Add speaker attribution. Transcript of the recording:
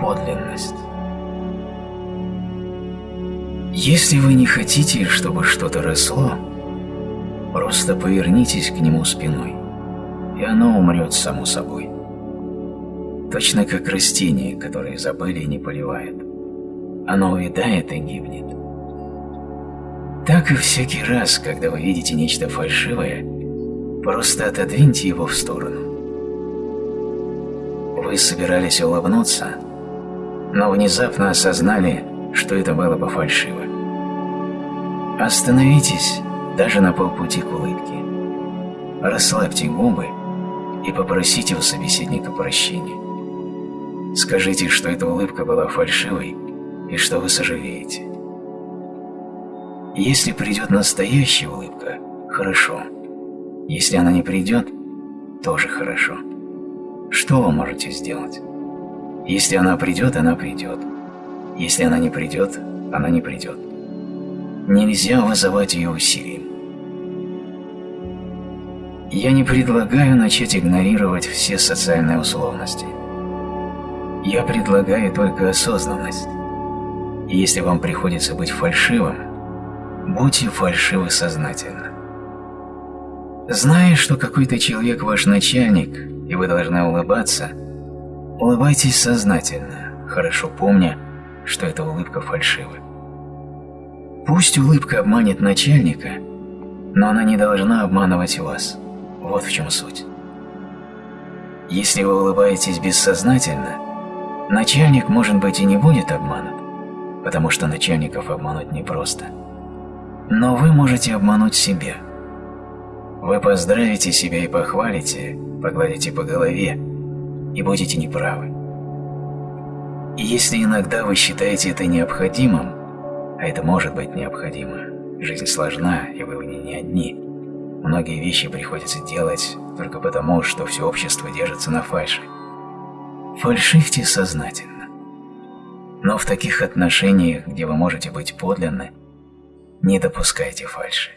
Speaker 1: подлинность. Если вы не хотите, чтобы что-то росло, просто повернитесь к нему спиной, и оно умрет само собой. Точно как растение, которое забыли и не поливают. Оно увядает и гибнет. Так и всякий раз, когда вы видите нечто фальшивое, просто отодвиньте его в сторону. Вы собирались улыбнуться, но внезапно осознали, что это было бы фальшиво. Остановитесь даже на полпути к улыбке. Расслабьте губы и попросите у собеседника прощения. Скажите, что эта улыбка была фальшивой и что вы сожалеете. Если придет настоящая улыбка, хорошо. Если она не придет, тоже хорошо. Что вы можете сделать? Если она придет, она придет. Если она не придет, она не придет. Нельзя вызывать ее усилием. Я не предлагаю начать игнорировать все социальные условности. Я предлагаю только осознанность. И если вам приходится быть фальшивым, будьте фальшивы сознательно. Зная, что какой-то человек ваш начальник, и вы должны улыбаться, улыбайтесь сознательно, хорошо помня, что эта улыбка фальшива. Пусть улыбка обманет начальника, но она не должна обманывать вас. Вот в чем суть. Если вы улыбаетесь бессознательно, начальник, может быть, и не будет обманут, потому что начальников обмануть непросто. Но вы можете обмануть себя. Вы поздравите себя и похвалите, погладите по голове, и будете неправы. И если иногда вы считаете это необходимым, а это может быть необходимо. Жизнь сложна, и вы в ней не одни. Многие вещи приходится делать только потому, что все общество держится на фальше. Фальшивьте сознательно. Но в таких отношениях, где вы можете быть подлинны, не допускайте фальши.